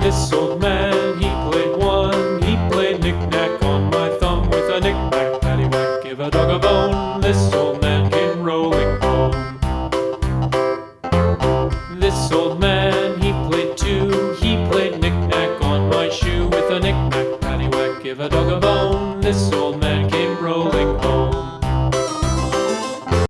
this old man, he played one. He played knick-knack on my thumb with a knick-knack, paddywhack, give a dog a bone. This old man came rolling home. This old man, he played two. He played knick-knack on my shoe with a knick-knack, paddywhack, give a dog a bone. This old man came